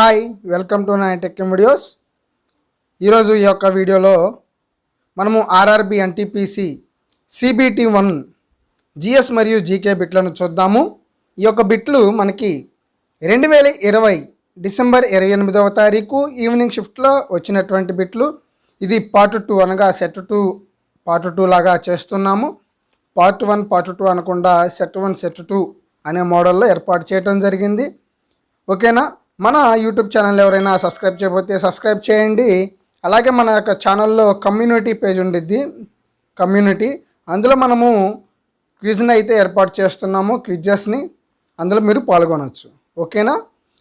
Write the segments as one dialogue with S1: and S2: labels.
S1: Hi welcome to nine tech videos. ఈరోజు ఈ యొక్క వీడియోలో మనము RRB NTPC CBT one GS మరియు జీకే బిట్లను చూద్దాము. ఈ యొక్క బిట్లు మనకి రెండు వేల ఇరవై డిసెంబర్ ఇరవై ఎనిమిదవ తారీఖు ఈవినింగ్ షిఫ్ట్లో వచ్చినటువంటి బిట్లు. ఇది పార్ట్ టూ అనగా సెట్ టూ పార్ట్ టూ లాగా చేస్తున్నాము. పార్ట్ వన్ పార్ట్ టూ అనకుండా సెట్ వన్ సెట్ టూ అనే మోడల్లో ఏర్పాటు చేయడం జరిగింది. ఓకేనా? మన యూట్యూబ్ ఛానల్ ఎవరైనా సబ్స్క్రైబ్ చేయకపోతే సబ్స్క్రైబ్ చేయండి. అలాగే మన యొక్క ఛానల్లో కమ్యూనిటీ పేజ్ ఉండిద్ది. కమ్యూనిటీ అందులో మనము క్విజ్ని అయితే ఏర్పాటు చేస్తున్నాము క్విజెస్ని అందులో మీరు పాల్గొనవచ్చు ఓకేనా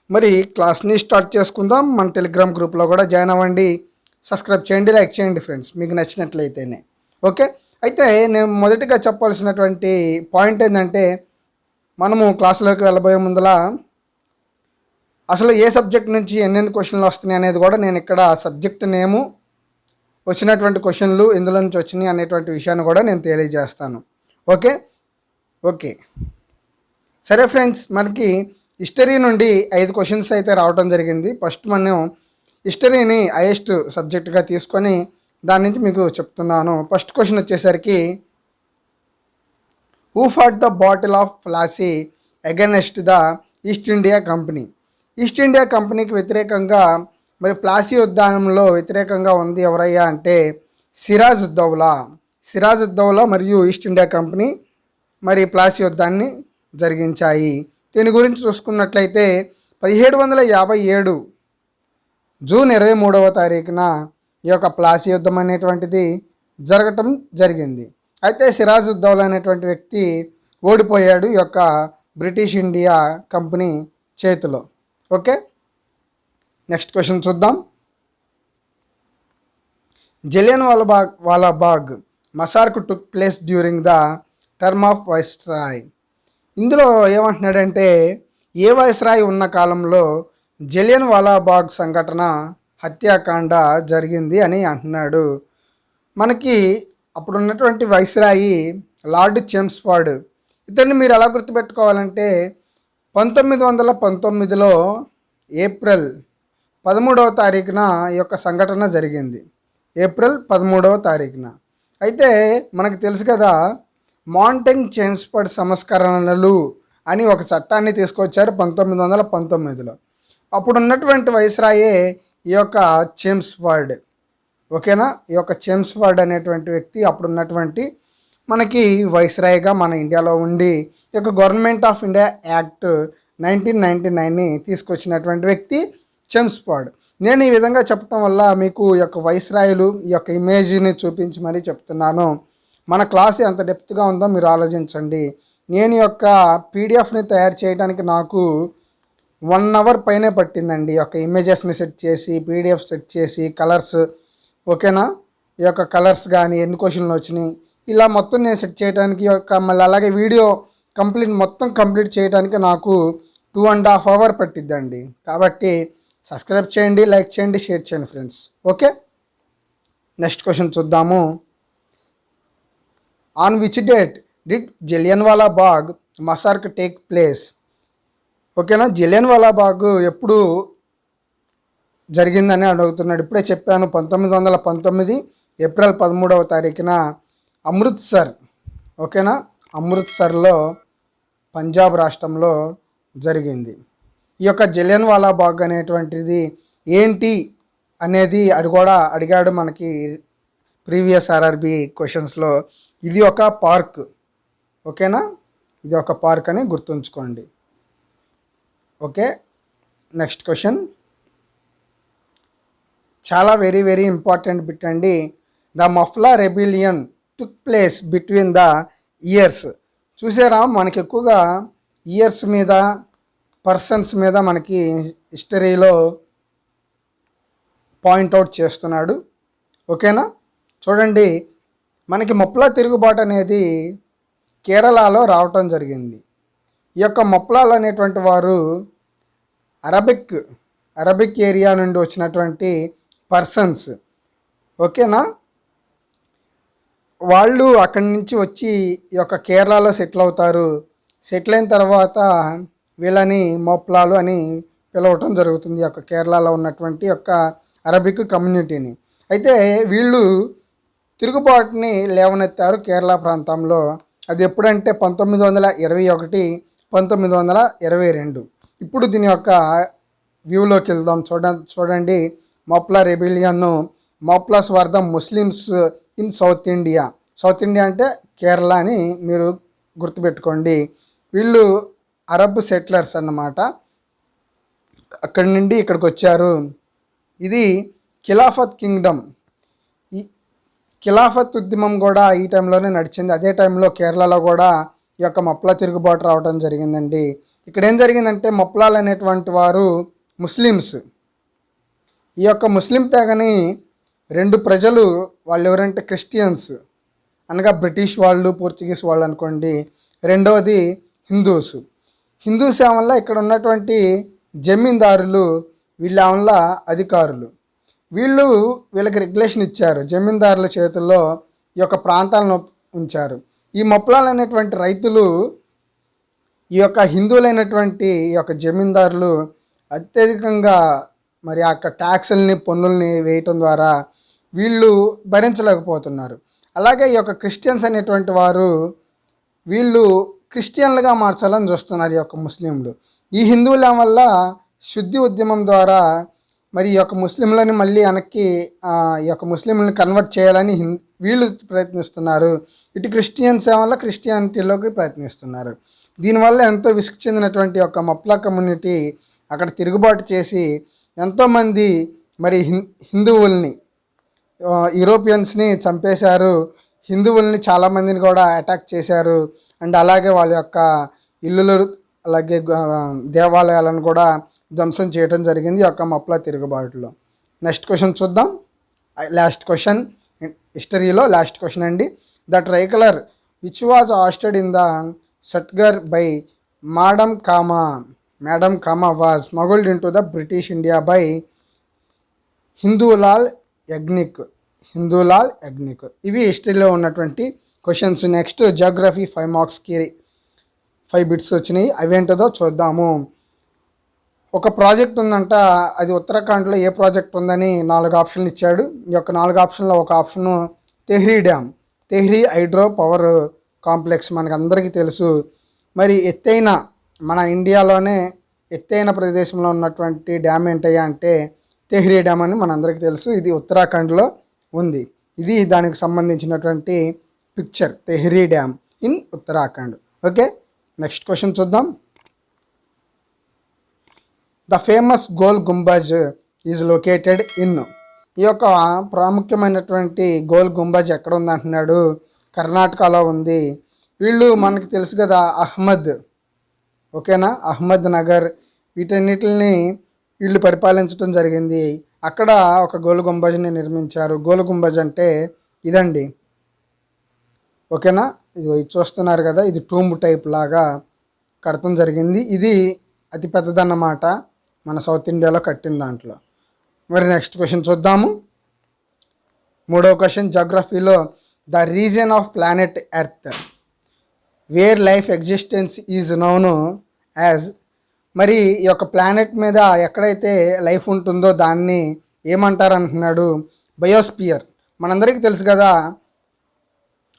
S1: మరి క్లాస్ని స్టార్ట్ చేసుకుందాం. మన టెలిగ్రామ్ గ్రూప్లో కూడా జాయిన్ అవ్వండి. సబ్స్క్రైబ్ చేయండి లైక్ చేయండి ఫ్రెండ్స్ మీకు నచ్చినట్లయితేనే. ఓకే అయితే నేను మొదటిగా చెప్పాల్సినటువంటి పాయింట్ ఏంటంటే మనము క్లాసులోకి వెళ్ళబోయే ముందలా అసలు ఏ సబ్జెక్ట్ నుంచి ఎన్నెన్ని క్వశ్చన్లు వస్తున్నాయి అనేది కూడా నేను ఇక్కడ సబ్జెక్ట్ నేము వచ్చినటువంటి క్వశ్చన్లు ఇందులో నుంచి వచ్చినాయి అనేటువంటి విషయాన్ని కూడా నేను తెలియజేస్తాను. ఓకే? ఓకే. సరే ఫ్రెండ్స్ మనకి హిస్టరీ నుండి ఐదు క్వశ్చన్స్ అయితే రావడం జరిగింది. ఫస్ట్ మనం హిస్టరీని హైయెస్ట్ సబ్జెక్ట్గా తీసుకొని దాని నుంచి మీకు చెప్తున్నాను. ఫస్ట్ క్వశ్చన్ వచ్చేసరికి who fought the battle of Plassey against the East India Company East India కంపెనీకి వ్యతిరేకంగా మరి ప్లాసీ ఉద్యానంలో వ్యతిరేకంగా ఉంది ఎవరయ్యా అంటే సిరాజ్ ఉద్దౌలా. సిరాజ్ ఉద్దౌలా మరియు ఈస్ట్ ఇండియా కంపెనీ మరి ప్లాసీ యుద్ధాన్ని జరిగించాయి. దీని గురించి చూసుకున్నట్లయితే పదిహేడు వందల యాభై ఏడు జూన్ ఇరవై మూడవ తారీఖున ఈ యొక్క ప్లాసీ యుద్ధం అనేటువంటిది జరగటం జరిగింది. అయితే సిరాజ్ ఉద్దౌలా అనేటువంటి వ్యక్తి ఓడిపోయాడు ఈ యొక్క బ్రిటిష్ ఇండియా కంపెనీ చేతిలో. ఓకే? నెక్స్ట్ క్వశ్చన్ చూద్దాం. Jallian Walabagh Walabagh massacre took place during the term of viceroy ఇందులో ఏమంటున్నాడంటే ఏ వైస్రాయ్ ఉన్న కాలంలో జలియన్ వాలాబాగ్ సంఘటన హత్యాకాండ జరిగింది అని అంటున్నాడు. మనకి అప్పుడు ఉన్నటువంటి వైస్రాయి లార్డ్ చెమ్స్ఫర్డ్ ఇతన్ని మీరు ఎలా గుర్తుపెట్టుకోవాలంటే పంతొమ్మిది వందల పంతొమ్మిదిలో ఏప్రిల్ పదమూడవ తారీఖున ఈ యొక్క సంఘటన జరిగింది. ఏప్రిల్ పదమూడవ తారీఖున. అయితే మనకు తెలుసు కదా మాంటింగ్ చేమ్స్ఫర్డ్ సంస్కరణలు అని ఒక చట్టాన్ని తీసుకొచ్చారు పంతొమ్మిది వందల పంతొమ్మిదిలో. అప్పుడు ఉన్నటువంటి వైస్రాయే ఈ యొక్క చేమ్స్ఫర్డ్ ఓకేనా? ఈ యొక్క చేమ్స్ఫర్డ్ అనేటువంటి వ్యక్తి అప్పుడు ఉన్నటువంటి మనకి వైస్రాయ్గా మన ఇండియాలో ఉండి ఈ యొక్క Government of India Act nineteen ninety నైన్ని తీసుకొచ్చినటువంటి వ్యక్తి చెమ్స్ఫర్డ్ నేను ఈ విధంగా చెప్పడం వల్ల మీకు ఈ యొక్క వైస్రాయులు ఈ యొక్క ఇమేజ్ని చూపించి మరీ చెప్తున్నాను. మన క్లాస్ ఎంత డెప్త్గా ఉందో మీరు ఆలోచించండి. నేను యొక్క పీడిఎఫ్ని తయారు చేయడానికి నాకు వన్ అవర్ పైనే పట్టిందండి. ఈ యొక్క ఇమేజెస్ని సెట్ చేసి పీడిఎఫ్ సెట్ చేసి కలర్స్ ఓకేనా? ఈ యొక్క కలర్స్ కానీ ఎన్ని క్వశ్చన్లు వచ్చినాయి? ఇలా మొత్తం నేను సెట్ చేయడానికి ఈ యొక్క మళ్ళీ అలాగే వీడియో కంప్లీట్ మొత్తం కంప్లీట్ చేయడానికి నాకు టూ అండ్ హాఫ్ అవర్ పట్టిద్దండి. కాబట్టి సబ్స్క్రైబ్ చేయండి లైక్ చేయండి షేర్ చేయండి ఫ్రెండ్స్ ఓకే నెక్స్ట్ క్వశ్చన్ చూద్దాము. On which date did Jallianwala Bagh massacre take place ఓకేనా జలియన్వాలా బాగ్ ఎప్పుడు జరిగిందని అడుగుతున్నాడు. ఇప్పుడే చెప్పాను పంతొమ్మిది వందల పంతొమ్మిది ఏప్రిల్ పదమూడవ తారీఖున అమృత్సర్. ఓకేనా అమృత్సర్లో పంజాబ్ రాష్ట్రంలో జరిగింది. ఈ యొక్క జలియన్ వాలా బాగ్ అనేటువంటిది ఏంటి అనేది అది కూడా అడిగాడు మనకి ప్రీవియస్ ఆర్ఆర్బి క్వశ్చన్స్లో. ఇది ఒక పార్క్ ఓకేనా? ఇది ఒక పార్క్ అని గుర్తుంచుకోండి. Okay next question. చాలా వెరీ వెరీ ఇంపార్టెంట్ బిట్ అండి. The Moplah rebellion took place between the years. చూసారా? మనకి ఎక్కువగా ఇయర్స్ మీద పర్సన్స్ మీద మనకి హిస్టరీలో పాయింట్అవుట్ చేస్తున్నాడు. ఓకేనా? చూడండి మనకి మొప్లా తిరుగుబాటు అనేది కేరళలో రావటం జరిగింది. ఈ యొక్క మొప్లాలు అనేటువంటి వారు అరబిక్ అరబిక్ ఏరియా నుండి వచ్చినటువంటి పర్సన్స్. ఓకేనా? వాళ్ళు అక్కడి నుంచి వచ్చి ఈ యొక్క కేరళలో సెటిల్ అవుతారు. సెటిల్ అయిన తర్వాత వీళ్ళని మోప్లాలు అని పిలవటం జరుగుతుంది యొక్క కేరళలో ఉన్నటువంటి యొక్క అరబిక్ కమ్యూనిటీని. అయితే వీళ్ళు తిరుగుబాటుని లేవనెత్తారు కేరళ ప్రాంతంలో. అది ఎప్పుడంటే పంతొమ్మిది వందల ఇరవై ఒకటి పంతొమ్మిది వందల ఇరవై రెండు. ఇప్పుడు దీని యొక్క వ్యూలోకి వెళ్దాం. చూడ చూడండి. మోప్లా రెబిలియన్ను మోప్లా స్వార్థం Muslims in South India. South India అంటే కేరళ అని మీరు గుర్తుపెట్టుకోండి. వీళ్ళు అరబ్ సెటిలర్స్ అన్నమాట. అక్కడి నుండి ఇక్కడికి వచ్చారు. ఇది ఖిలాఫత్ కింగ్డమ్. ఈ ఖిలాఫత్ ఉద్యమం కూడా ఈ టైంలోనే నడిచింది. అదే టైంలో కేరళలో కూడా ఈ యొక్క మప్ల తిరుగుబాటు రావడం జరిగిందండి. ఇక్కడ ఏం జరిగిందంటే మప్లాలు అనేటువంటి వారు ముస్లిమ్స్. ఈ యొక్క ముస్లిం తెగని రెండు ప్రజలు వాళ్ళు ఎవరంటే క్రిస్టియన్స్ అనగా బ్రిటిష్ వాళ్ళు పోర్చుగీస్ వాళ్ళు అనుకోండి. రెండవది హిందూస్. హిందూస్ సేవల్లో ఇక్కడ ఉన్నటువంటి జమీందారులు వీళ్ళ వల్ల అధికారులు. వీళ్ళు వీళ్ళకి రెగ్యులేషన్ ఇచ్చారు. జమీందారుల చేతుల్లో ఈ యొక్క ప్రాంతాలను ఉంచారు. ఈ మొప్పలాలు అనేటువంటి రైతులు ఈ యొక్క హిందువులైనటువంటి ఈ యొక్క జమీందారులు అత్యధికంగా మరి ఆ యొక్క ట్యాక్సుల్ని పన్నుల్ని వేయటం ద్వారా వీళ్ళు భరించలేకపోతున్నారు. అలాగే ఈ యొక్క క్రిస్టియన్స్ అనేటువంటి వారు వీళ్ళు క్రిస్టియన్లుగా మార్చాలని చూస్తున్నారు ఈ యొక్క ముస్లింలు. ఈ హిందువుల వల్ల శుద్ధి ఉద్యమం ద్వారా మరి ఈ యొక్క ముస్లింలని మళ్ళీ వెనక్కి ఈ యొక్క ముస్లింలను కన్వర్ట్ చేయాలని హిం వీళ్ళు ప్రయత్నిస్తున్నారు. ఇటు క్రిస్టియన్స్ వల్ల క్రిస్టియానిటీలోకి ప్రయత్నిస్తున్నారు. దీనివల్ల ఎంతో విసుగు చెందినటువంటి ఒక మప్లా కమ్యూనిటీ అక్కడ తిరుగుబాటు చేసి ఎంతోమంది మరి హిం హిందువుల్ని యూరోపియన్స్ని చంపేశారు. హిందువుల్ని చాలామందిని కూడా అటాక్ చేశారు. అండ్ అలాగే వాళ్ళ యొక్క ఇల్లులు అలాగే దేవాలయాలను కూడా ధ్వంసం చేయడం జరిగింది యొక్క మప్లా తిరుగుబాటులో. నెక్స్ట్ క్వశ్చన్ చూద్దాం. లాస్ట్ క్వశ్చన్ హిస్టరీలో లాస్ట్ క్వశ్చన్ అండి. The tricolour which was hoisted in the Stuttgart by madam Cama madam Cama was smuggled into the British India by Hindulal Yagnik Hindulal Yagnik ఇవి హిస్టరీలో ఉన్నటువంటి క్వశ్చన్స్ నెక్స్ట్ జాగ్రఫీ ఫైవ్ మార్క్స్కి five bits వచ్చినాయి. అవేంటదో చూద్దాము. ఒక project ఉందంట అది ఉత్తరాఖండ్లో ఏ ప్రాజెక్ట్ ఉందని నాలుగు ఆప్షన్లు ఇచ్చాడు. ఈ యొక్క నాలుగు ఆప్షన్లో ఒక option Tehri dam Tehri hydro power complex మనకు అందరికీ తెలుసు. మరి ఎత్తైన మన ఇండియాలోనే ఎత్తైన ప్రదేశంలో ఉన్నటువంటి డ్యామ్ ఏంటయ్యా అంటే తెహ్రీ డ్యామ్ అని మనందరికీ తెలుసు. ఇది ఉత్తరాఖండ్లో ఉంది. ఇది దానికి సంబంధించినటువంటి picture Tehri dam in Uttarakhand okay next question చూద్దాం. The famous Gol Gumbaz is located in ఈ యొక్క ప్రాముఖ్యమైనటువంటి గోల్ గుంబజ్ ఎక్కడ ఉంది అంటున్నాడు? కర్ణాటకలో ఉంది. వీళ్ళు మనకు తెలుసు కదా అహ్మద్. ఓకేనా? అహ్మద్ నగర్. వీటన్నిటిని వీళ్ళు పరిపాలించడం జరిగింది. అక్కడ ఒక గోల్ గుంబజ్ని నిర్మించారు. గోల్ గుంబజ్ అంటే ఇదండి. ఓకేనా? ఇది చూస్తున్నారు కదా ఇది టూంబ్ టైప్ లాగా కడతం జరిగింది. ఇది అతి పెద్దదన్నమాట మన సౌత్ ఇండియాలో కట్టిన దాంట్లో. మరి నెక్స్ట్ క్వశ్చన్ చూద్దాము. మూడో question జాగ్రఫీలో the region of planet Earth. Where life existence is known as. మరి ఈ యొక్క ప్లానెట్ మీద ఎక్కడైతే లైఫ్ ఉంటుందో దాన్ని ఏమంటారు అంటున్నాడు బయోస్పియర్. మనందరికీ తెలుసు కదా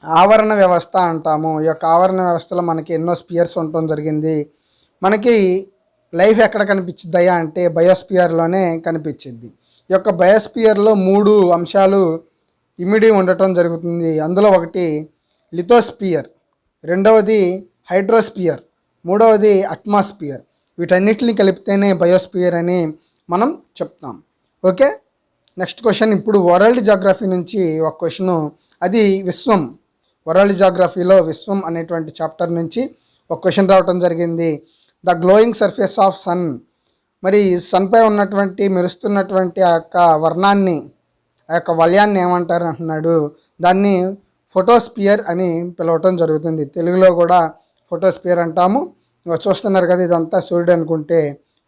S1: ఆవరణ వ్యవస్థ అంటాము. ఈ యొక్క ఆవరణ వ్యవస్థలో మనకి ఎన్నో స్పియర్స్ ఉండటం జరిగింది. మనకి లైఫ్ ఎక్కడ కనిపించిద్దయా అంటే బయోస్పియర్లోనే కనిపించింది. ఈ యొక్క బయోస్పియర్లో మూడు అంశాలు ఇమిడి ఉండటం జరుగుతుంది. అందులో ఒకటి లిథోస్పియర్ రెండవది హైడ్రోస్పియర్ మూడవది అట్మాస్పియర్. వీటన్నిటిని కలిపితేనే బయోస్పియర్ అని మనం చెప్తాం. ఓకే? నెక్స్ట్ క్వశ్చన్ ఇప్పుడు వరల్డ్ జాగ్రఫీ నుంచి ఒక క్వశ్చను. అది విశ్వం. వరల్డ్ జాగ్రఫీలో విశ్వం అనేటువంటి చాప్టర్ నుంచి ఒక క్వశ్చన్ రావటం జరిగింది. The glowing surface of sun. మరి సన్పై ఉన్నటువంటి మెరుస్తున్నటువంటి ఆ యొక్క వర్ణాన్ని ఆ యొక్క వలయాన్ని ఏమంటారు అంటున్నాడు. దాన్ని ఫోటోస్పియర్ అని పిలవటం జరుగుతుంది. తెలుగులో కూడా ఫోటోస్పియర్ అంటాము. చూస్తున్నారు కదా ఇదంతా సూర్యుడు అనుకుంటే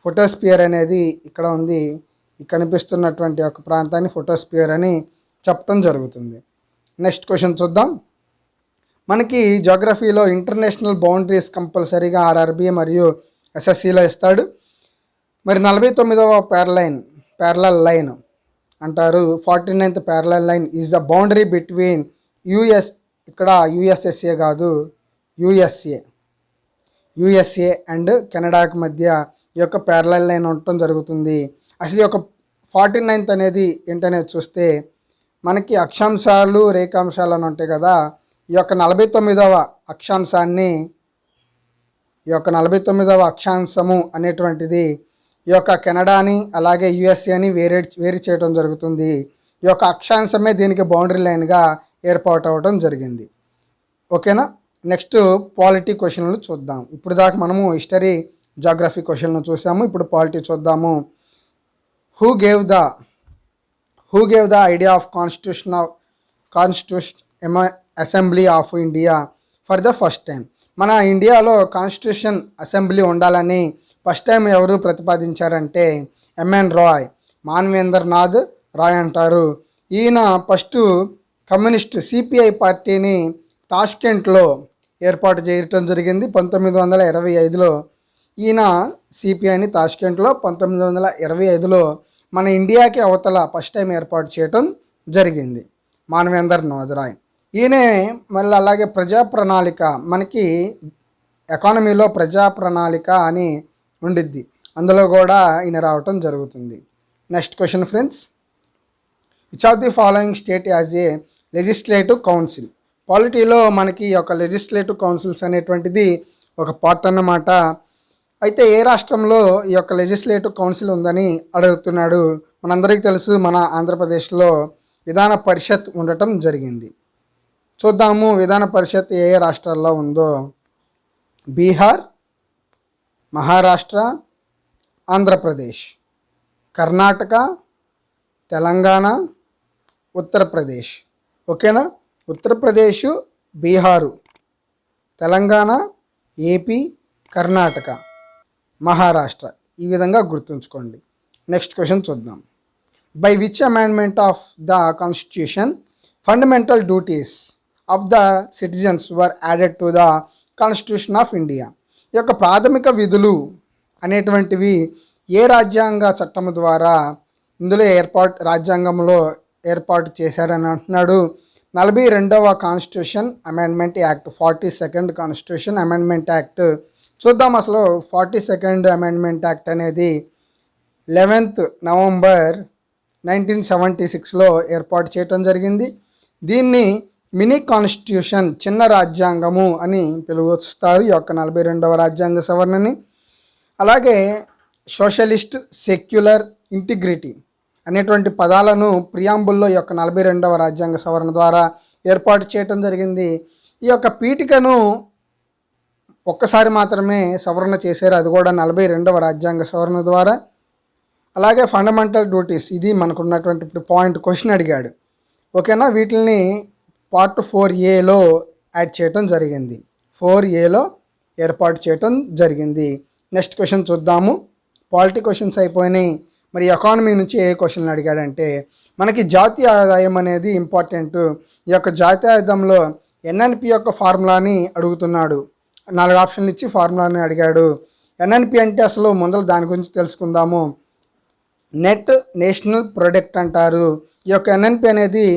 S1: ఫోటోస్పియర్ అనేది ఇక్కడ ఉంది. కనిపిస్తున్నటువంటి ఒక ప్రాంతాన్ని ఫోటోస్పియర్ అని చెప్పడం జరుగుతుంది. నెక్స్ట్ క్వశ్చన్ చూద్దాం. మనకి జోగ్రఫీలో ఇంటర్నేషనల్ బౌండరీస్ కంపల్సరీగా ఆర్ఆర్బి మరియు ఎస్ఎస్సిలో ఇస్తాడు. మరి నలభై తొమ్మిదవ ప్యారలైన్ ప్యారలల్ లైన్ అంటారు. Forty ninth parallel line is the boundary between US ఇక్కడ యుఎస్ఎస్ఏ కాదు యుఎస్ఏ యుఎస్ఏ అండ్ కెనడాకి మధ్య ఈ యొక్క ప్యారలల్ లైన్ ఉండటం జరుగుతుంది. అసలు ఈ యొక్క ఫార్టీ నైన్త్ అనేది ఏంటనేది చూస్తే మనకి అక్షాంశాలు రేఖాంశాలు అని ఉంటాయి కదా ఈ యొక్క నలభై తొమ్మిదవ అక్షాంశాన్ని ఈ యొక్క నలభై తొమ్మిదవ అక్షాంశము అనేటువంటిది ఈ యొక్క కెనడాని అలాగే యుఎస్ఏని వేరే వేరు చేయడం జరుగుతుంది. ఈ యొక్క అక్షాంశమే దీనికి బౌండరీ లైన్గా ఏర్పాటు అవ్వడం జరిగింది. ఓకేనా? నెక్స్ట్ పాలిటీ క్వశ్చన్లు చూద్దాం. ఇప్పుడు దాకా మనము హిస్టరీ జాగ్రఫీ క్వశ్చన్లు చూసాము. ఇప్పుడు పాలిటీ చూద్దాము. Who gave the who gave the idea of constitution of constitution assembly of India for the first time. మన ఇండియాలో కాన్స్టిట్యూషన్ అసెంబ్లీ ఉండాలని ఫస్ట్ టైం ఎవరు ప్రతిపాదించారంటే ఎంఎన్ రాయ్ మాన్వేంద్రనాథ్ రాయ్ అంటారు. ఈయన ఫస్ట్ కమ్యూనిస్ట్ సిపిఐ పార్టీని తాష్కెంట్లో ఏర్పాటు చేయటం జరిగింది పంతొమ్మిది వందల ఇరవై ఐదులో. ఈయన సిపిఐని తాష్కెంట్లో పంతొమ్మిది వందల ఇరవై ఐదులో మన ఇండియాకి అవతల ఫస్ట్ టైం ఏర్పాటు చేయటం జరిగింది మానవేందర్ నాథరాయ్ ఈయనే మళ్ళీ అలాగే ప్రజా ప్రణాళిక మనకి ఎకానమీలో ప్రజా ప్రణాళిక అని ఉండిద్ది. అందులో కూడా ఈయన రావటం జరుగుతుంది. Next question friends which of the following state as a legislative council పాలిటీలో మనకి ఈ యొక్క లెజిస్లేటివ్ కౌన్సిల్స్ అనేటువంటిది ఒక పార్ట్ అన్నమాట. అయితే ఏ రాష్ట్రంలో ఈ యొక్క లెజిస్లేటివ్ కౌన్సిల్ ఉందని అడుగుతున్నాడు? మనందరికీ తెలుసు మన ఆంధ్రప్రదేశ్లో విధాన పరిషత్ ఉండటం జరిగింది. చూద్దాము విధాన పరిషత్ ఏ ఏ రాష్ట్రాల్లో ఉందో. బీహార్ మహారాష్ట్ర ఆంధ్రప్రదేశ్ కర్ణాటక తెలంగాణ ఉత్తరప్రదేశ్. ఓకేనా? ఉత్తరప్రదేశ్ బీహారు తెలంగాణ ఏపీ కర్ణాటక మహారాష్ట్ర. ఈ విధంగా గుర్తుంచుకోండి. నెక్స్ట్ క్వశ్చన్ చూద్దాం. By which amendment of the constitution fundamental duties of the citizens were added to the constitution of India ఈ యొక్క ప్రాథమిక విధులు అనేటువంటివి ఏ రాజ్యాంగ చట్టం ద్వారా ఇందులో ఏర్పాటు రాజ్యాంగంలో ఏర్పాటు చేశారని అంటున్నాడు. నలభై రెండవ constitution amendment act forty second constitution amendment act చూద్దాం అసలు ఫార్టీ సెకండ్ అమెండ్మెంట్ యాక్ట్ అనేది లెవెన్త్ నవంబర్ నైన్టీన్ సెవెంటీ సిక్స్లో ఏర్పాటు చేయటం జరిగింది. దీన్ని మినీ కాన్స్టిట్యూషన్ చిన్న రాజ్యాంగము అని పిలువస్తారు. ఈ యొక్క నలభై రెండవ రాజ్యాంగ సవరణని. అలాగే సోషలిస్ట్ సెక్యులర్ ఇంటిగ్రిటీ అనేటువంటి పదాలను ప్రియాంబుల్లో ఈ యొక్క నలభై రెండవ రాజ్యాంగ సవరణ ద్వారా ఏర్పాటు చేయటం జరిగింది. ఈ యొక్క పీఠికను ఒక్కసారి మాత్రమే సవరణ చేశారు. అది కూడా నలభై రెండవ రాజ్యాంగ సవరణ ద్వారా. అలాగే ఫండమెంటల్ డ్యూటీస్ ఇది మనకున్నటువంటి ఇప్పుడు పాయింట్ క్వశ్చన్ అడిగాడు. ఓకేనా? వీటిని పార్ట్ ఫోర్ ఏలో యాడ్ చేయటం జరిగింది. ఫోర్ ఏలో ఏర్పాటు చేయటం జరిగింది. నెక్స్ట్ క్వశ్చన్ చూద్దాము. పాలిటీ క్వశ్చన్స్ అయిపోయినాయి. మరి ఎకానమీ నుంచి ఏ క్వశ్చన్లు అడిగాడంటే మనకి జాతీయ ఆదాయం అనేది ఇంపార్టెంట్. ఈ యొక్క జాతీయ ఆదాయంలో ఎన్ఎన్పి యొక్క ఫార్ములాని అడుగుతున్నాడు. నాలుగు ఆప్షన్లు ఇచ్చి ఫార్ములాని అడిగాడు. ఎన్ఎన్పి అంటే అసలు ముందర దాని గురించి తెలుసుకుందాము. నెట్ నేషనల్ ప్రొడక్ట్ అంటారు. ఈ యొక్క ఎన్ఎన్పి అనేది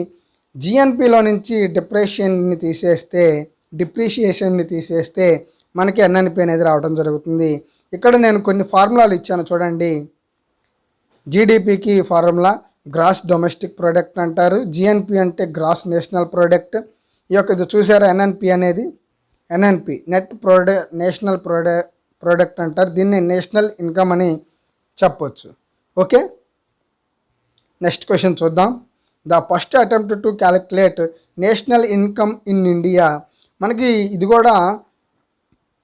S1: జిఎన్పిలో నుంచి డిప్రెషన్ని తీసేస్తే డిప్రిషియేషన్ని తీసేస్తే మనకి ఎన్ఎన్పి అనేది రావడం జరుగుతుంది. ఇక్కడ నేను కొన్ని ఫార్ములాలు ఇచ్చాను చూడండి. జీడిపికి ఫార్ములా గ్రాస్ డొమెస్టిక్ ప్రోడక్ట్ అంటారు. జిఎన్పి అంటే గ్రాస్ నేషనల్ ప్రోడక్ట్. ఈ యొక్క ఇది చూసారా? ఎన్ఎన్పి అనేది NNP net prod national prod product అంటారు. దీన్ని నేషనల్ ఇన్కమ్ అని చెప్పొచ్చు. ఓకే? నెక్స్ట్ క్వశ్చన్ చూద్దాం. The first attempt to calculate national income in India. మనకి ఇది కూడా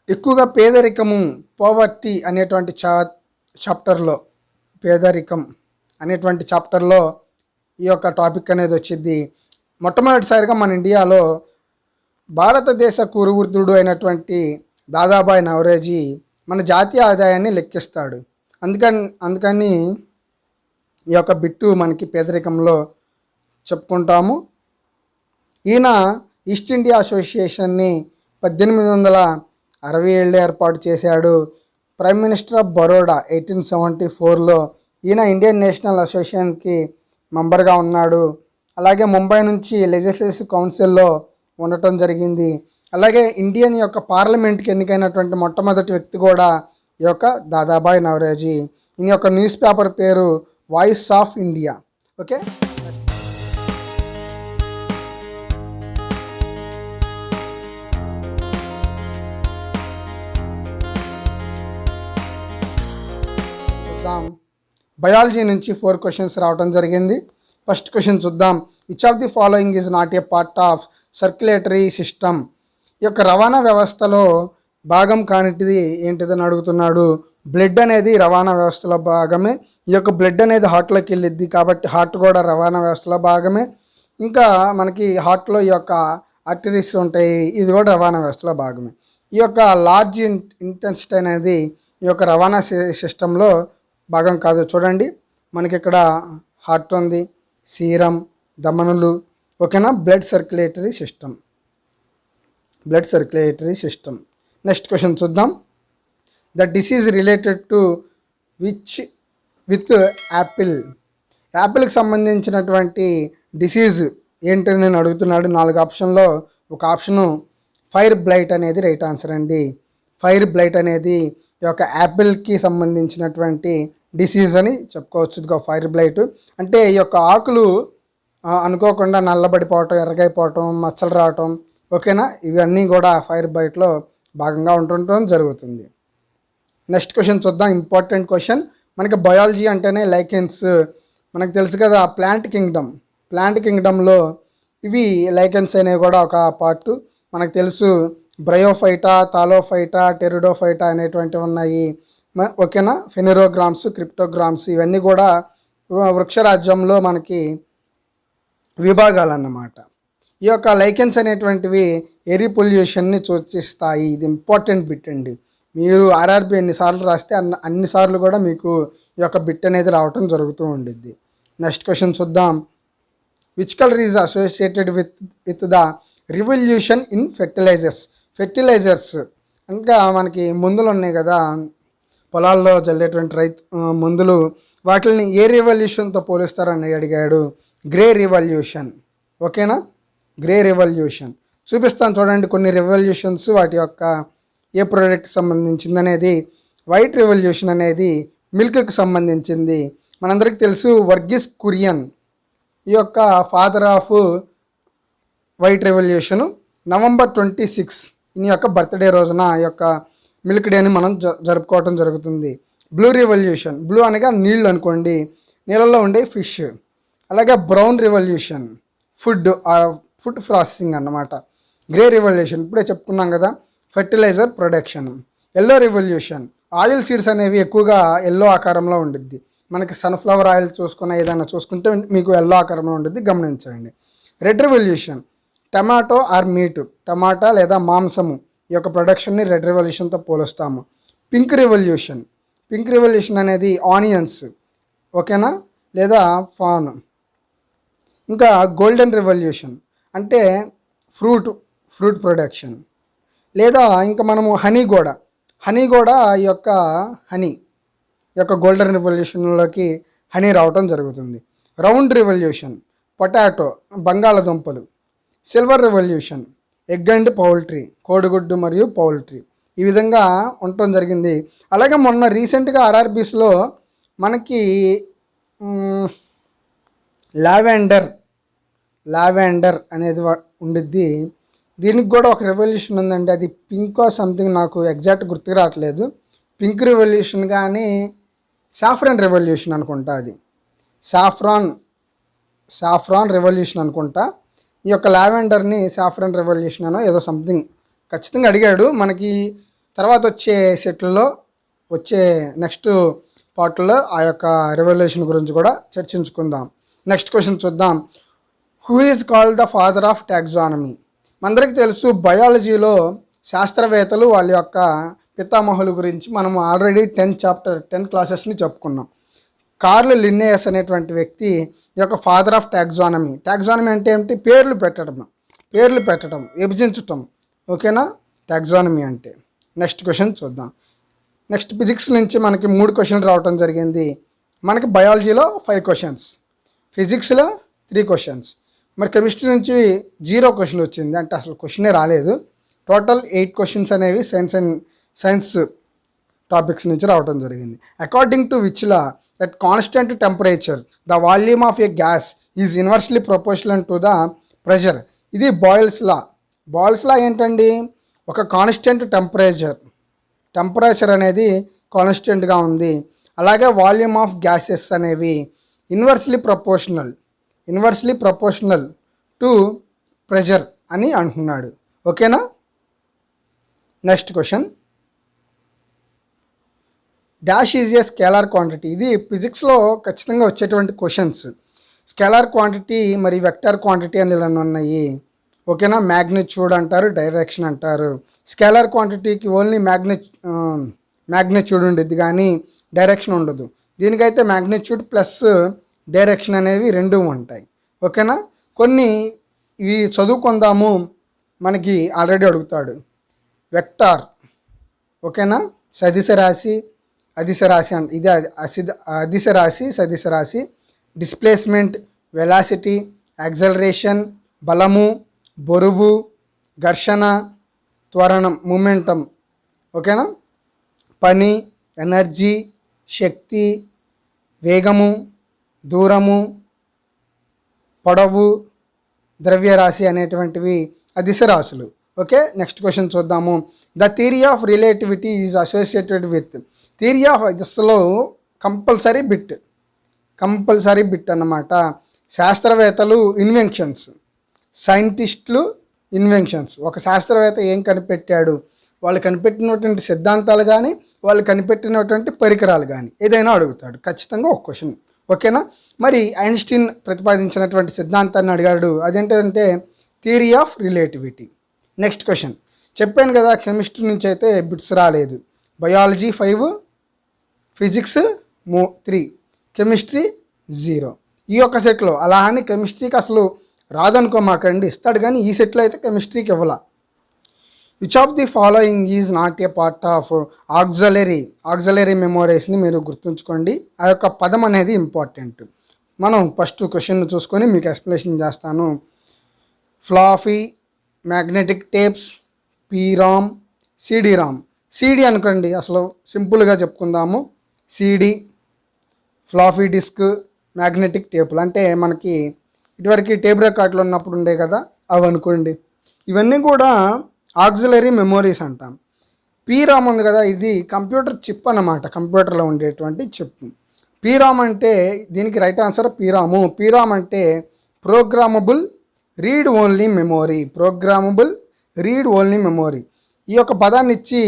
S1: ఎక్కువగా పేదరికము పోవర్టీ అనేటువంటి చా చాప్టర్లో పేదరికం అనేటువంటి చాప్టర్లో ఈ యొక్క టాపిక్ అనేది వచ్చింది. మొట్టమొదటిసారిగా మన ఇండియాలో భారతదేశ కురువృద్ధుడు అయినటువంటి దాదాబాయ్ నవరేజీ మన జాతీయ ఆదాయాన్ని లెక్కిస్తాడు. అందుకని అందుకని ఈ యొక్క బిట్టు మనకి పేదరికంలో చెప్పుకుంటాము. ఈయన ఈస్ట్ ఇండియా అసోసియేషన్ని పద్దెనిమిది వందల అరవై ఏళ్ళు ఏర్పాటు చేశాడు. Prime minister of Baroda eighteen seventy ఫోర్లో ఈయన ఇండియన్ నేషనల్ అసోసియేషన్కి మెంబర్గా ఉన్నాడు. అలాగే ముంబై నుంచి లెజిస్లేటివ్ కౌన్సిల్లో ఉండటం జరిగింది. అలాగే ఇండియన్ యొక్క పార్లమెంట్కి ఎన్నికైనటువంటి మొట్టమొదటి వ్యక్తి కూడా ఈ యొక్క దాదాబాయ్ నవరేజీ. ఈయన యొక్క న్యూస్ పేపర్ పేరు voice of India. Okay? Biology నుంచి ఫోర్ క్వశ్చన్స్ రావడం జరిగింది. ఫస్ట్ క్వశ్చన్ చూద్దాం. Which of the following is not a part of circulatory system ఈ యొక్క రవాణా వ్యవస్థలో భాగం కానిటిది ఏంటిదని అడుగుతున్నాడు. బ్లడ్ అనేది రవాణా వ్యవస్థలో భాగమే. ఈ యొక్క బ్లడ్ అనేది హార్ట్లోకి వెళ్ళిద్ది కాబట్టి హార్ట్ కూడా రవాణా వ్యవస్థలో భాగమే. ఇంకా మనకి హార్ట్లో ఈ యొక్క ఆర్టరీస్ ఉంటాయి. ఇది కూడా రవాణా వ్యవస్థలో భాగమే. ఈ యొక్క లార్జ్ ఇంటెన్సిటీ అనేది ఈ యొక్క రవాణా సిస్టంలో భాగం కాదు. చూడండి మనకి ఇక్కడ హార్ట్ ఉంది సీరం దమనులు ఓకేనా? Blood circulatory system blood circulatory system next question చూద్దాం. The disease related to which with apple యాపిల్కి సంబంధించినటువంటి డిసీజ్ ఏంటని నేను అడుగుతున్నాడు. నాలుగు ఆప్షన్లో ఒక ఆప్షను ఫైర్ బ్లైట్ అనేది రైట్ ఆన్సర్ అండి. ఫైర్ బ్లైట్ అనేది ఈ యొక్క యాపిల్కి సంబంధించినటువంటి డిసీజ్ అని చెప్పుకోవచ్చు. ఇదిగో ఫైర్ బ్లైట్ అంటే ఈ యొక్క ఆకులు అనుకోకుండా నల్లబడిపోవటం ఎర్రగైపోవటం మచ్చలు రావటం ఓకేనా? ఇవన్నీ కూడా ఫైర్ బ్లైట్లో భాగంగా ఉంటుండటం జరుగుతుంది. నెక్స్ట్ క్వశ్చన్ చూద్దాం. ఇంపార్టెంట్ క్వశ్చన్ మనకి బయాలజీ అంటేనే లైకెన్స్ మనకు తెలుసు కదా ప్లాంట్ కింగ్డమ్ ప్లాంట్ కింగ్డమ్లో ఇవి లైకెన్స్ అనేవి కూడా ఒక పార్ట్ మనకు తెలుసు బ్రయోఫైటా తాలోఫైటా టెరిడోఫైటా అనేటువంటివి ఉన్నాయి. ఓకేనా? ఫెనిరోగ్రామ్స్ క్రిప్టోగ్రామ్స్ ఇవన్నీ కూడా వృక్షరాజ్యంలో మనకి విభాగాలు అన్నమాట ఈ యొక్క లైకెన్స్ అనేటువంటివి ఎరి పొల్యూషన్ని సూచిస్తాయి. ఇది ఇంపార్టెంట్ బిట్ అండి. మీరు ఆర్ఆర్బి ఎన్నిసార్లు రాస్తే అన్ని అన్నిసార్లు కూడా మీకు ఈ యొక్క బిట్ అనేది రావటం జరుగుతూ ఉండిద్ది. నెక్స్ట్ క్వశ్చన్ చూద్దాం. Which colour is associated with with the revolution in fertilisers fertilisers ఇంకా మనకి మందులు ఉన్నాయి కదా. పొలాల్లో చల్లేటువంటి రైతు మందులు వాటిని ఏ రివల్యూషన్తో పోలిస్తారని అడిగాడు? Grey revolution. ఓకేనా? Grey revolution. చూపిస్తాను చూడండి కొన్ని రివల్యూషన్స్ వాటి యొక్క ఏ ప్రోడక్ట్ సంబంధించింది అనేది వైట్ రివల్యూషన్ అనేది మిల్క్కి సంబంధించింది. మనందరికీ తెలుసు వర్గీస్ కురియన్ ఈ యొక్క father of white revolution November twenty six ఈ యొక్క బర్త్డే రోజున ఈ యొక్క మిల్క్ డేని మనం జ జరుపుకోవటం జరుగుతుంది. బ్లూ రివల్యూషన్ బ్లూ అనగా నీళ్ళు అనుకోండి. నీళ్ళల్లో ఉండే ఫిష్ అలాగే brown revolution food food processing అన్నమాట. గ్రే రివల్యూషన్ ఇప్పుడే చెప్పుకున్నాం కదా. Fertiliser production yellow revolution oil seeds అనేవి ఎక్కువగా ఎల్లో ఆకారంలో ఉండిద్ది. మనకి సన్ఫ్లవర్ ఆయిల్ చూసుకున్న ఏదైనా చూసుకుంటే మీకు ఎల్లో ఆకారంలో ఉండిద్ది. గమనించండి. Red revolution tomato or meat టమాటా లేదా మాంసము. ఈ యొక్క ప్రొడక్షన్ని రెడ్ రెవల్యూషన్తో పోలుస్తాము. Pink revolution. పింక్ రెవల్యూషన్ అనేది ఆనియన్స్. ఓకేనా? లేదా ఫాన్. ఇంకా గోల్డెన్ రెవల్యూషన్. అంటే ఫ్రూట్ ఫ్రూట్ ప్రొడక్షన్. లేదా ఇంకా మనము హనీ కూడా హనీ కూడా ఈ యొక్క హనీ. ఈ యొక్క గోల్డెన్ రివల్యూషన్లోకి హనీ రావటం జరుగుతుంది. Round revolution. పొటాటో బంగాళదుంపలు. Silver revolution. Egg and poultry కోడిగుడ్డు మరియు పౌల్ట్రీ. ఈ విధంగా ఉండటం జరిగింది. అలాగే మొన్న రీసెంట్గా ఆర్ఆర్బీస్లో మనకి లావెండర్ లావెండర్ అనేది ఉండిద్ది. దీనికి కూడా ఒక రెవల్యూషన్ ఉందండి. అది పింకో సంథింగ్ నాకు ఎగ్జాక్ట్ గుర్తుకు రావట్లేదు. పింక్ రెవల్యూషన్ కానీ సాఫ్రాన్ రెవల్యూషన్ అనుకుంటా అది. సాఫ్రాన్ సాఫ్రాన్ రెవల్యూషన్ అనుకుంటా. ఈ యొక్క లావెండర్ని సాఫ్రన్ రెవల్యూషన్ అనో ఏదో సంథింగ్ ఖచ్చితంగా అడిగాడు. మనకి తర్వాత వచ్చే సెట్లలో వచ్చే నెక్స్ట్ పార్ట్లో ఆ యొక్క రెవల్యూషన్ గురించి కూడా చర్చించుకుందాం. నెక్స్ట్ క్వశ్చన్ చూద్దాం. Who is called the father of taxonomy మనందరికీ తెలుసు బయాలజీలో శాస్త్రవేత్తలు వాళ్ళ యొక్క పితామహుల గురించి మనం ఆల్రెడీ టెన్ చాప్టర్ టెన్ క్లాసెస్ని చెప్పుకున్నాం. కార్ల్ లిన్నేయస్ అనేటువంటి వ్యక్తి ఈ యొక్క ఫాదర్ ఆఫ్ టాక్సానమీ. టాక్సానమీ అంటే ఏమిటి? పేర్లు పెట్టడం. పేర్లు పెట్టడం విభజించటం. ఓకేనా? టాక్సానమీ అంటే. నెక్స్ట్ క్వశ్చన్ చూద్దాం. నెక్స్ట్ ఫిజిక్స్ నుంచి మనకి మూడు క్వశ్చన్లు రావటం జరిగింది. మనకి బయాలజీలో ఫైవ్ క్వశ్చన్స్. ఫిజిక్స్లో త్రీ క్వశ్చన్స్. మరి కెమిస్ట్రీ నుంచి జీరో క్వశ్చన్ వచ్చింది అంటే అసలు క్వశ్చనే రాలేదు. టోటల్ ఎయిట్ క్వశ్చన్స్ అనేవి సైన్స్ అండ్ సైన్స్ టాపిక్స్ నుంచి రావడం జరిగింది. According to which law at constant temperature, temperature the volume of a gas is proportional to to the pressure ఇది బాయిల్స్ లా బాయిల్స్ లా ఏంటండి? ఒక కాన్స్టెంట్ టెంపరేచర్ టెంపరేచర్ అనేది కాన్స్టెంట్గా ఉంది. అలాగే వాల్యూమ్ ఆఫ్ గ్యాసెస్ అనేవి inversely proportional inversely proportional to pressure అని అంటున్నాడు. ఓకేనా next question dash is a scalar quantity. ఇది ఫిజిక్స్లో ఖచ్చితంగా వచ్చేటువంటి క్వశ్చన్స్. స్కేలార్ క్వాంటిటీ మరి వెక్టార్ క్వాంటిటీ అని ఇలా ఉన్నాయి. ఓకేనా? మ్యాగ్నిట్యూడ్ అంటారు డైరెక్షన్ అంటారు. స్కేలార్ క్వాంటిటీకి ఓన్లీ మ్యాగ్ని మ్యాగ్నిట్యూడ్ ఉండేది కానీ డైరెక్షన్ ఉండదు. దీనికైతే మ్యాగ్నిట్యూడ్ ప్లస్ డైరెక్షన్ అనేవి రెండు ఉంటాయి. ఓకేనా? కొన్ని ఇవి చదువుకుందాము మనకి ఆల్రెడీ అడుగుతాడు. వెక్టార్. ఓకేనా? సదిశ రాశి అదిశ రాశి అంట ఇది అసిద అదిశ రాశి సదిశ రాశి డిస్ప్లేస్మెంట్ వెలాసిటీ యాక్సలరేషన్ బలము బరువు ఘర్షణ త్వరణం మూమెంటం ఓకేనా? పని ఎనర్జీ శక్తి వేగము దూరము పొడవు ద్రవ్యరాశి అనేటువంటివి అదిశ రాశులు ఓకే? నెక్స్ట్ క్వశ్చన్ చూద్దాము. The theory of relativity is associated with theory of దిశలో కంపల్సరీ బిట్ కంపల్సరీ బిట్ అన్నమాట. శాస్త్రవేత్తలు ఇన్వెన్షన్స్ సైంటిస్టులు ఇన్వెన్షన్స్. ఒక శాస్త్రవేత్త ఏం కనిపెట్టాడు? వాళ్ళు కనిపెట్టినటువంటి సిద్ధాంతాలు కానీ వాళ్ళు కనిపెట్టినటువంటి పరికరాలు కానీ ఏదైనా అడుగుతాడు. ఖచ్చితంగా ఒక క్వశ్చన్ ఓకేనా? మరి ఐన్స్టీన్ ప్రతిపాదించినటువంటి సిద్ధాంతాన్ని అడిగాడు. అదేంటంటే theory of relativity. Next question. చెప్పాను కదా కెమిస్ట్రీ నుంచి అయితే బిట్స్ రాలేదు. బయాలజీ ఫైవ్ ఫిజిక్స్ మూ త్రీ కెమిస్ట్రీ జీరో. ఈ ఒక్క సెట్లో అలా అని కెమిస్ట్రీకి అసలు రాదనుకో మాకండి. ఇస్తాడు కానీ ఈ సెట్లో అయితే కెమిస్ట్రీకి ఇవ్వాల. Which of the following is not a part of auxiliary auxiliary మెమోరీస్ని మీరు గుర్తుంచుకోండి. ఆ యొక్క పదం అనేది ఇంపార్టెంట్ మనం ఫస్ట్ క్వశ్చన్ చూసుకొని మీకు ఎక్స్ప్లెనేషన్ చేస్తాను. Floppy magnetic tapes PROM CD ROM CD అనుకోండి అసలు సింపుల్గా చెప్పుకుందాము. సీడీ ఫ్లాఫీ డిస్క్ మ్యాగ్నెటిక్ టేపులు. అంటే మనకి ఇటువరకు టేప్ రికార్డులు ఉన్నప్పుడు ఉండే కదా అవి అనుకోండి. ఇవన్నీ కూడా ఆక్సిలరీ మెమోరీస్ అంటాం. పీరామ్ ఉంది కదా ఇది కంప్యూటర్ చిప్ అన్నమాట కంప్యూటర్లో ఉండేటువంటి చిప్. పీరామ్ అంటే దీనికి రైట్ ఆన్సర్ పీరాము పీరామ్ అంటే programmable read only memory. Programmable read only memory. ఈ యొక్క పదాన్ని ఇచ్చి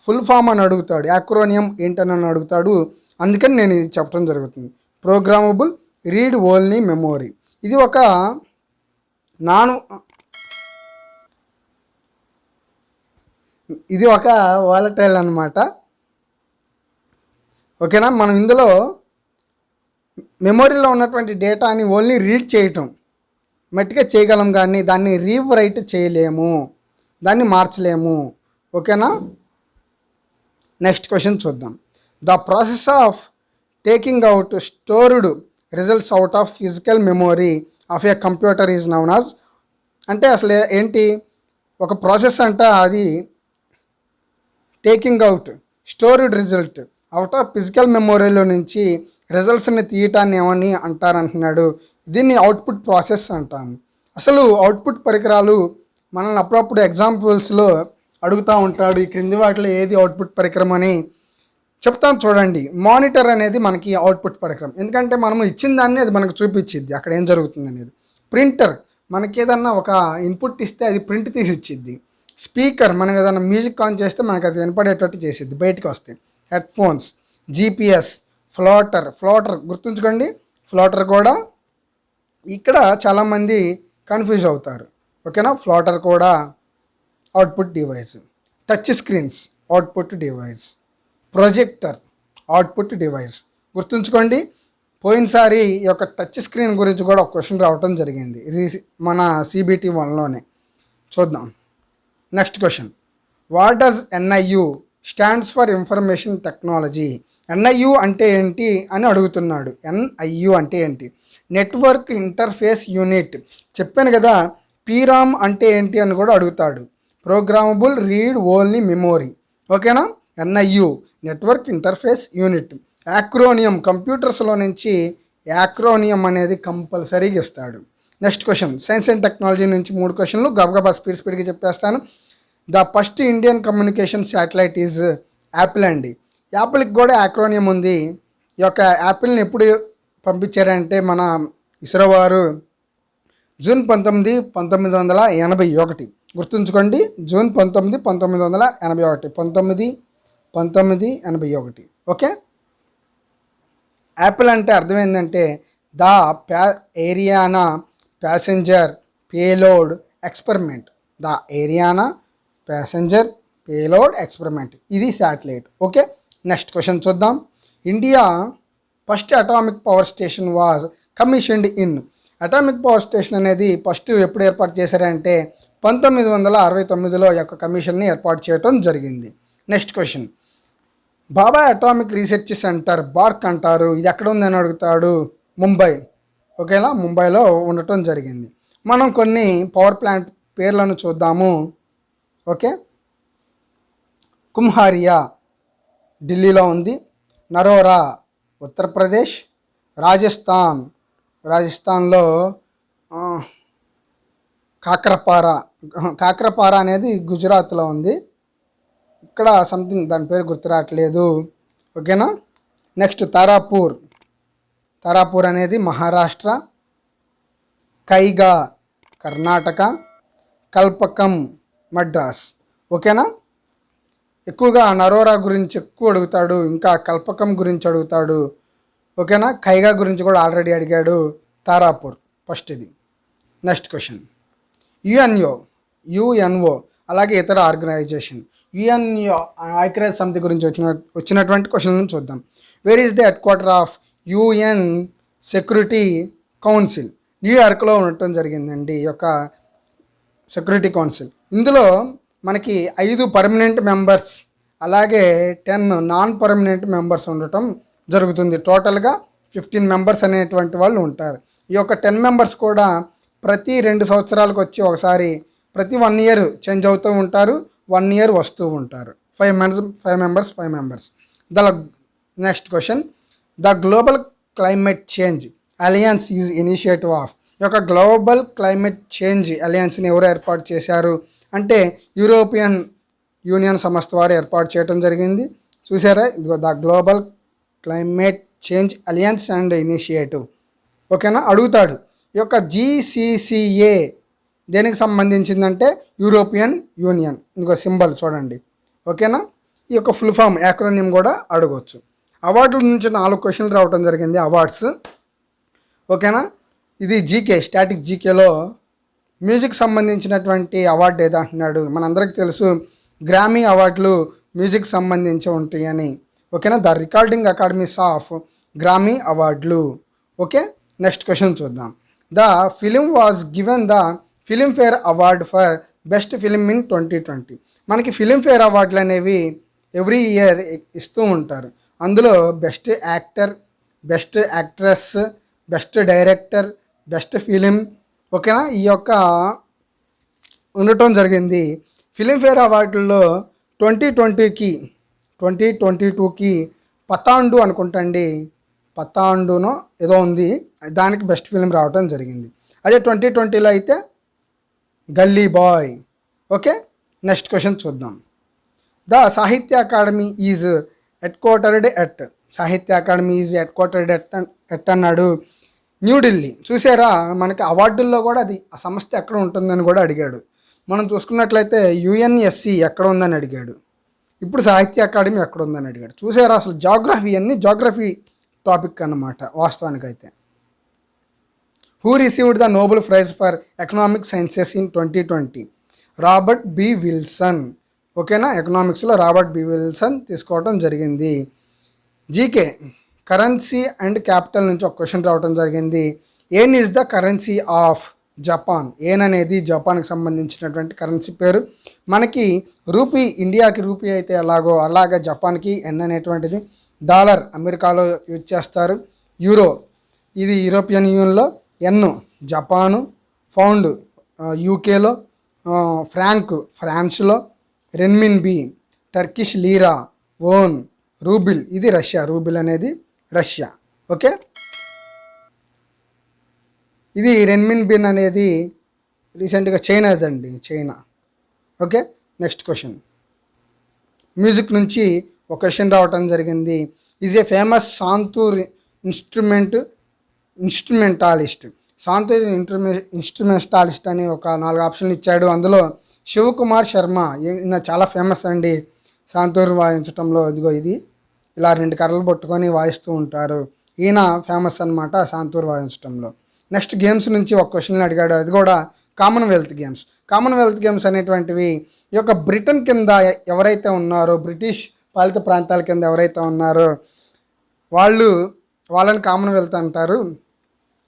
S1: ఫుల్ ఫామ్ అని అడుగుతాడు యాక్రోనియం ఏంటని అని అడుగుతాడు. అందుకని నేను ఇది చెప్పడం జరుగుతుంది. Programmable read only memory. ఇది ఒక నాను ఇది ఒక వాలటైల్ అనమాట ఓకేనా? మనం ఇందులో మెమొరీలో ఉన్నటువంటి డేటాని ఓన్లీ రీడ్ చేయటం. మట్టిగా చేయగలం కానీ దాన్ని రీవ్ చేయలేము. దాన్ని మార్చలేము. ఓకేనా? నెక్స్ట్ క్వశ్చన్ చూద్దాం. The process of taking out stored results out of physical memory of a computer is known as అంటే అసలు ఏంటి? ఒక ప్రాసెస్ అంట అది taking out stored result out of physical మెమొరీలో నుంచి రిజల్ట్స్ని తీయటాన్ని ఏమని అంటారంటున్నాడు. దీన్ని అవుట్పుట్ ప్రాసెస్ అంటాము. అసలు అవుట్పుట్ పరికరాలు మనల్ని అప్పుడప్పుడు ఎగ్జాంపుల్స్లో అడుగుతూ ఉంటాడు ఈ క్రింది వాటిలో ఏది అవుట్పుట్ పరికరం అని చెప్తాను చూడండి. మానిటర్ అనేది మనకి అవుట్పుట్ పరికరం. ఎందుకంటే మనము ఇచ్చిన దాన్ని అది మనకు చూపించిద్ది అక్కడ ఏం జరుగుతుంది అనేది. ప్రింటర్ మనకి ఏదన్నా ఒక ఇన్పుట్ ఇస్తే అది ప్రింట్ తీసి ఇచ్చిద్ది. స్పీకర్ మనం ఏదైనా మ్యూజిక్ ఆన్ చేస్తే మనకు అది వినపడేటట్టు చేసిద్ది బయటకు వస్తాయి head phones GPS plotter plotter గుర్తుంచుకోండి. ఫ్లోటర్ కూడా ఇక్కడ చాలామంది కన్ఫ్యూజ్ అవుతారు. ఓకేనా ఫ్లోటర్ కూడా output device touch screens output device projector output device గుర్తుంచుకోండి పోయినసారి ఈ యొక్క టచ్ స్క్రీన్ గురించి కూడా ఒక క్వశ్చన్ రావటం జరిగింది. ఇది మన సిబిటి వన్లోనే చూద్దాం. Next question what does NIU stands for information technology NIU అంటే ఏంటి అని అడుగుతున్నాడు. ఎన్ఐయు అంటే ఏంటి? నెట్వర్క్ ఇంటర్ఫేస్ యూనిట్ చెప్పాను కదా పీరామ్ అంటే ఏంటి అని కూడా అడుగుతాడు. Programmable read only memory. ఓకేనా? NIU network interface unit acronym కంప్యూటర్స్లో నుంచి యాక్రోనియం అనేది కంపల్సరీగా ఇస్తాడు. Next question science and technology నుంచి మూడు క్వశ్చన్లు గబగబా స్పీడ్ స్పీడ్గా చెప్పేస్తాను. The first Indian communication satellite is APPLE అండి. యాపిల్కి కూడా యాక్రోనియం ఉంది. ఈ యొక్క యాపిల్ని ఎప్పుడు పంపించారంటే మన ఇస్రో వారు జూన్ పంతొమ్మిది పంతొమ్మిది వందల ఎనభై ఒకటి. గుర్తుంచుకోండి జూన్ పంతొమ్మిది పంతొమ్మిది వందల ఎనభై ఒకటి. పంతొమ్మిది పంతొమ్మిది ఎనభై ఒకటి. ఓకే? యాపిల్ అంటే అర్థం ఏంటంటే the pa Ariane passenger payload experiment. The Ariane passenger payload experiment. ఇది శాటిలైట్. ఓకే? నెక్స్ట్ క్వశ్చన్ చూద్దాం. India first atomic power station was commissioned in. Atomic power station అనేది ఫస్ట్ ఎప్పుడు ఏర్పాటు చేశారంటే పంతొమ్మిది వందల అరవై తొమ్మిదిలో యొక్క కమిషన్ని ఏర్పాటు చేయడం జరిగింది. Next question. Bhabha atomic research centre BARC అంటారు. ఇది ఎక్కడ ఉందని అడుగుతాడు? ముంబై. ఓకేలా ముంబైలో ఉండటం జరిగింది. మనం కొన్ని పవర్ ప్లాంట్ పేర్లను చూద్దాము. ఓకే? కుమ్హారియా ఢిల్లీలో ఉంది. నరోరా ఉత్తరప్రదేశ్. రాజస్థాన్. రాజస్థాన్లో కాకరపార. కాకరపార అనేది గుజరాత్లో ఉంది. ఇక్కడ సంథింగ్ దాని పేరు గుర్తు రావట్లేదు ఓకేనా? నెక్స్ట్ తారాపూర్. తారాపూర్ అనేది మహారాష్ట్ర కైగా కర్ణాటక కల్పకం మద్రాస్. ఓకేనా? ఎక్కువగా నరోరా గురించి ఎక్కువ అడుగుతాడు ఇంకా కల్పకం గురించి అడుగుతాడు. ఓకేనా? కైగా గురించి కూడా ఆల్రెడీ అడిగాడు తారాపూర్. ఫస్ట్ ఇది. నెక్స్ట్ క్వశ్చన్ యుఎన్ఓ యుఎన్ఓ అలాగే ఇతర ఆర్గనైజేషన్. యుఎన్ఓ ఐక్యరాజ్య సమితి గురించి వచ్చిన వచ్చినటువంటి క్వశ్చన్లను చూద్దాం. Where is the head quarter of UN security council న్యూయార్క్లో ఉండటం జరిగిందండి ఈ యొక్క సెక్యూరిటీ కౌన్సిల్ ఇందులో మనకి ఐదు పర్మనెంట్ మెంబర్స్ అలాగే టెన్ నాన్ పర్మనెంట్ మెంబర్స్ ఉండటం జరుగుతుంది. టోటల్గా ఫిఫ్టీన్ మెంబర్స్ అనేటువంటి వాళ్ళు ఉంటారు. ఈ యొక్క టెన్ మెంబర్స్ కూడా ప్రతి రెండు సంవత్సరాలకు వచ్చి ఒకసారి ప్రతి వన్ ఇయర్ చేంజ్ అవుతూ ఉంటారు వన్ ఇయర్ వస్తూ ఉంటారు. Five members five members five members the next question the global climate change alliance is initiative of ఈ యొక్క గ్లోబల్ క్లైమేట్ చేంజ్ అలయన్స్ని ఎవరు ఏర్పాటు చేశారు? అంటే యూరోపియన్ యూనియన్ సంస్థ వారు ఏర్పాటు చేయడం జరిగింది. చూసారా? ఇదిగో the global climate change alliance and initiative ఓకేనా? అడుగుతాడు. ఈ యొక్క జీసీసీఏ దేనికి సంబంధించిందంటే యూరోపియన్ యూనియన్ ఇంకో సింబల్ చూడండి. ఓకేనా? ఈ యొక్క ఫుల్ ఫామ్ యాక్రోనియం కూడా అడగవచ్చు అవార్డుల నుంచి నాలుగు క్వశ్చన్లు రావడం జరిగింది అవార్డ్స్. ఓకేనా? ఇది జీకే స్టాటిక్ జీకేలో మ్యూజిక్ సంబంధించినటువంటి అవార్డు ఏదో అంటున్నాడు? మనందరికీ తెలుసు గ్రామీ అవార్డులు మ్యూజిక్ సంబంధించి ఉంటాయని. ఓకేనా? The recording academies of Grammy అవార్డులు. ఓకే? నెక్స్ట్ క్వశ్చన్ చూద్దాం. The film was given the Filmfare award for best film in twenty twenty మనకి ఫిలింఫేర్ అవార్డులు అనేవి ఎవ్రీ ఇయర్ ఇస్తూ ఉంటారు. అందులో best actor best actress best director best film ఓకేనా? ఈ యొక్క ఉండటం జరిగింది. ఫిలింఫేర్ అవార్డుల్లో ట్వంటీ ట్వంటీకి ట్వంటీ ట్వంటీ టూకి పతాండు అనుకుంటండి. పతాండునో ఏదో ఉంది దానికి బెస్ట్ ఫిలిం రావటం జరిగింది. అదే ట్వంటీ ట్వంటీలో అయితే Gully Boy. Okay? Next question చూద్దాం. The Sahitya Akademi is head quartered at? Sahitya Akademi is head quartered at at అన్నాడు? న్యూఢిల్లీ చూసారా? మనకి అవార్డుల్లో కూడా అది ఆ సంస్థ ఎక్కడ ఉంటుందని కూడా అడిగాడు. మనం చూసుకున్నట్లయితే యుఎన్ఎస్సి ఎక్కడ ఉందని అడిగాడు. ఇప్పుడు సాహిత్య అకాడమీ ఎక్కడ ఉందని అడిగాడు. చూసారా? అసలు జాగ్రఫీ అన్ని జాగ్రఫీ టాపిక్ అన్నమాట వాస్తవానికైతే. Who received the Nobel prize for economic sciences in twenty twenty Robert B Wilson ఓకేనా ఎకనామిక్స్లో రాబర్ట్ బి విల్సన్ తీసుకోవడం జరిగింది. జీకే కరెన్సీ అండ్ క్యాపిటల్ నుంచి ఒక క్వశ్చన్ రావడం జరిగింది. Yen is the currency of Japan yen అనేది జపాన్కి సంబంధించినటువంటి కరెన్సీ పేరు. మనకి రూపీ ఇండియాకి రూపీ అయితే ఎలాగో అలాగే జపాన్కి ఎన్ అనేటువంటిది. డాలర్ అమెరికాలో యూజ్ చేస్తారు. యూరో ఇది యూరోపియన్ యూనియన్లో ఎన్ జపాను ఫౌండ్ యూకేలో ఫ్రాంక్ ఫ్రాన్స్లో renminbi Turkish lira won rouble ఇది రష్యా రూబిల్ అనేది రష్యా. ఓకే? ఇది రెన్మిన్ బిన్ అనేది రీసెంట్గా చైనాదండి China. Okay? Next question. Music నుంచి ఒక క్వశ్చన్ రావటం జరిగింది. Is a famous santoor instrument instrumentalist santoor instrument instrumentalist అని ఒక నాలుగు ఆప్షన్లు ఇచ్చాడు. అందులో శివకుమార్ శర్మ ఈయన చాలా ఫేమస్ అండి. సాంతూర్ వాయించటంలో ఇదిగో ఇది. ఇలా రెండు కర్రలు పట్టుకొని వాయిస్తూ ఉంటారు. ఈయన ఫేమస్ అన్నమాట సాంతూర్ వాయించటంలో. నెక్స్ట్ గేమ్స్ నుంచి ఒక క్వశ్చన్ అడిగాడు. అది కూడా కామన్వెల్త్ గేమ్స్ కామన్వెల్త్ గేమ్స్ అనేటువంటివి ఈ యొక్క బ్రిటన్ కింద ఎవరైతే ఉన్నారో బ్రిటిష్ పాలిత ప్రాంతాల కింద ఎవరైతే ఉన్నారో వాళ్ళు వాళ్ళని కామన్వెల్త్ అంటారు.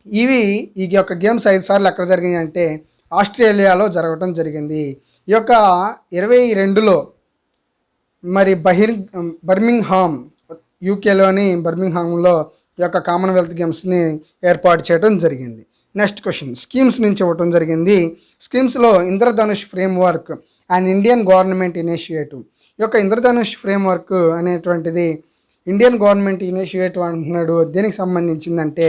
S1: ఇవి ఈ యొక్క గేమ్స్ ఐదు సార్లు ఎక్కడ జరిగినాయి అంటే ఆస్ట్రేలియాలో జరగటం జరిగింది. ఈ యొక్క ఇరవై రెండులో మరి బహిర్ బర్మింగ్హామ్ యూకేలోని బర్మింగ్హామ్లో ఈ యొక్క కామన్వెల్త్ గేమ్స్ని ఏర్పాటు చేయడం జరిగింది. నెక్స్ట్ క్వశ్చన్ స్కీమ్స్ నుంచి ఇవ్వటం జరిగింది. స్కీమ్స్లో Indradhanush frame work and Indian government initiative యొక్క ఇంద్రధనుష్ ఫ్రేమ్ వర్క్ అనేటువంటిది ఇండియన్ గవర్నమెంట్ ఇనిషియేటివ్ అంటున్నాడు. దేనికి సంబంధించిందంటే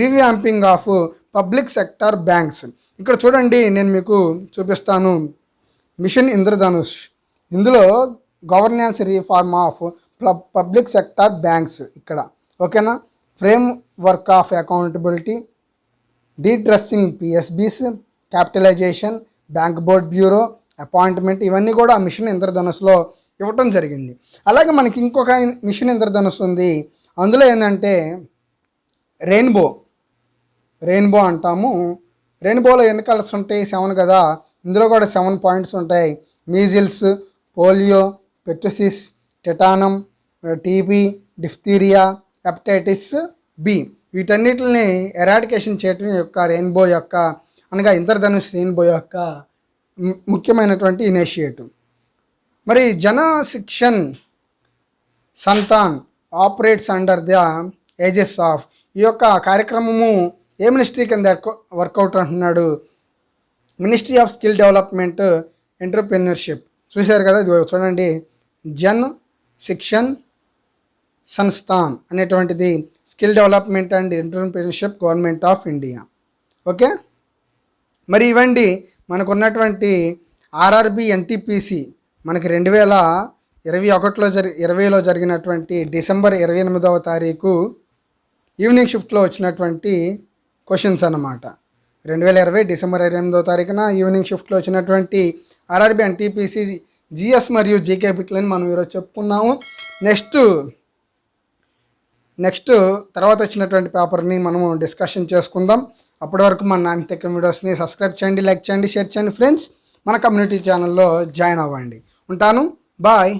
S1: revamping of public sector banks. ఇక్కడ చూడండి నేను మీకు చూపిస్తాను. మిషన్ ఇంద్రధనుష్. ఇందులో governance reform of public sector banks ఇక్కడ. ఓకేనా? Frame work of accountability destressing PSBs capitalisation bank board bureau appointment ఇవన్నీ కూడా ఆ మిషన్ ఇంద్రధనుస్సులో ఇవ్వటం జరిగింది. అలాగే మనకి ఇంకొక మిషన్ ఇంద్రధనుస్సు ఉంది. అందులో ఏంటంటే రెయిన్బో. రెయిన్బో అంటాము. రెయిన్బోలో ఎన్ని కలర్స్ ఉంటాయి? సెవెన్ కదా. ఇందులో కూడా సెవెన్ పాయింట్స్ ఉంటాయి. Measles polio pertussis tetanus TB diphtheria hepatitis B. వీటన్నిటిని ఎరాడికేషన్ చేయటం యొక్క రెయిన్బో యొక్క అనగా ఇంద్రధనుష్ రెయిన్బో యొక్క ముఖ్యమైనటువంటి ఇనిషియేటివ్. మరి Jan Shikshan Sansthan operates under the aegis of ఈ యొక్క కార్యక్రమము ఏ మినిస్ట్రీ కింద వర్కౌట్ అంటున్నాడు? Ministry of skill development entrepreneurship చూశారు కదా చూడండి. జన్ శిక్షన్ సంస్థాన్ అనేటువంటిది skill development and entrepreneurship government of India. Okay? మరి ఇవ్వండి మనకున్నటువంటి ఆర్ఆర్బి ఎన్టీపీసీ మనకి రెండు వేల ఇరవై ఒకటిలో జరి ఇరవైలో జరిగినటువంటి డిసెంబర్ ఇరవై ఎనిమిదవ తారీఖు ఈవినింగ్ షిఫ్ట్లో వచ్చినటువంటి క్వశ్చన్స్ అన్నమాట. రెండు వేల ఇరవై డిసెంబర్ ఇరవై ఎనిమిదవ తారీఖున ఈవినింగ్ షిఫ్ట్లో వచ్చినటువంటి ఆర్ఆర్బి టీపీసీ జిఎస్ మరియు జీకే బిట్లని మనం ఈరోజు చెప్పుకున్నాము. నెక్స్ట్ నెక్స్ట్ తర్వాత వచ్చినటువంటి పేపర్ని మనము డిస్కషన్ చేసుకుందాం. అప్పటి వరకు మన నాన్ టెక్ వీడియోస్ని సబ్స్క్రైబ్ చేయండి లైక్ చేయండి షేర్ చేయండి ఫ్రెండ్స్. మన కమ్యూనిటీ ఛానల్లో జాయిన్ అవ్వండి. ఉంటాను బాయ్